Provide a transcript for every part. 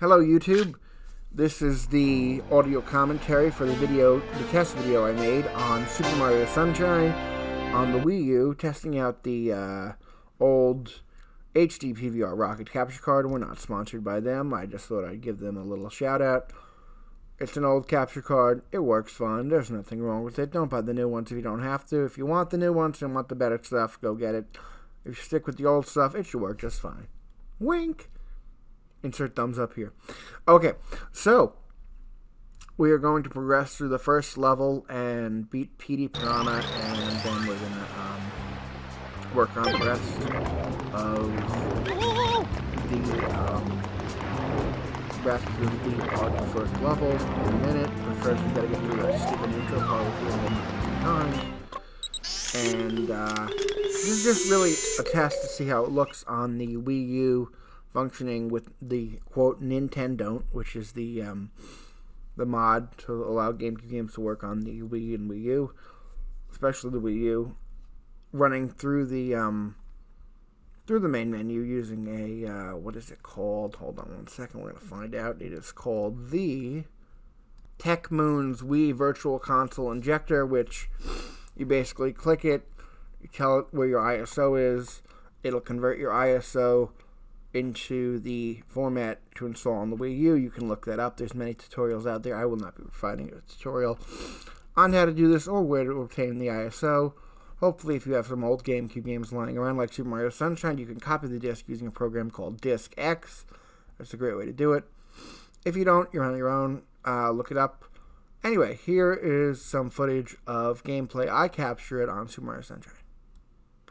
Hello YouTube. This is the audio commentary for the video, the test video I made on Super Mario Sunshine on the Wii U, testing out the uh, old HD PVR rocket capture card. We're not sponsored by them. I just thought I'd give them a little shout out. It's an old capture card. It works fine. There's nothing wrong with it. Don't buy the new ones if you don't have to. If you want the new ones and want the better stuff, go get it. If you stick with the old stuff, it should work just fine. Wink. Insert thumbs up here. Okay, so we are going to progress through the first level and beat Petey Piranha, and then we're going to um, work on the rest of the um, rest of the first level in a minute. But first, we got to get through that stupid intro part time. And uh, this is just really a test to see how it looks on the Wii U functioning with the quote Nintendont, which is the um, the mod to allow GameCube games to work on the Wii and Wii U, especially the Wii U, running through the um, through the main menu using a uh, what is it called? Hold on one second, we're gonna find out. It is called the TeconMoon's Wii Virtual Console Injector, which you basically click it, you tell it where your ISO is, it'll convert your ISO into the format to install on the Wii U. You can look that up. There's many tutorials out there. I will not be providing a tutorial on how to do this or where to obtain the ISO. Hopefully, if you have some old GameCube games lying around like Super Mario Sunshine, you can copy the disc using a program called Disk X. That's a great way to do it. If you don't, you're on your own. Uh, look it up. Anyway, here is some footage of gameplay I captured on Super Mario Sunshine.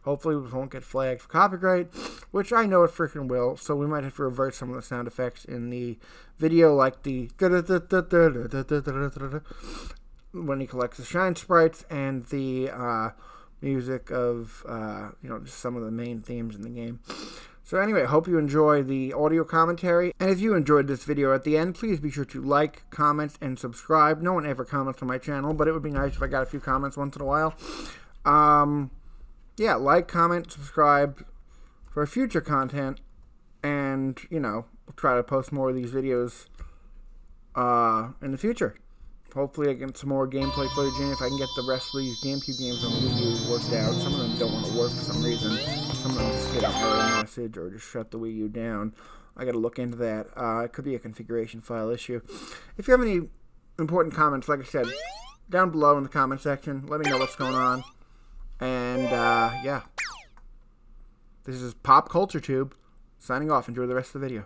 Hopefully, we won't get flagged for copyright, which I know it freaking will. So we might have to revert some of the sound effects in the video, like the when he collects the shine sprites and the uh, music of uh, you know just some of the main themes in the game. So anyway, hope you enjoy the audio commentary. And if you enjoyed this video at the end, please be sure to like, comment, and subscribe. No one ever comments on my channel, but it would be nice if I got a few comments once in a while. Um, yeah, like, comment, subscribe for future content, and, you know, try to post more of these videos uh, in the future. Hopefully I get some more gameplay footage in if I can get the rest of these GameCube games on Wii U worked out. Some of them don't want to work for some reason. Some of them just get an error message or just shut the Wii U down. I got to look into that. Uh, it could be a configuration file issue. If you have any important comments, like I said, down below in the comment section, let me know what's going on. And, uh, yeah. This is Pop Culture Tube signing off. Enjoy the rest of the video.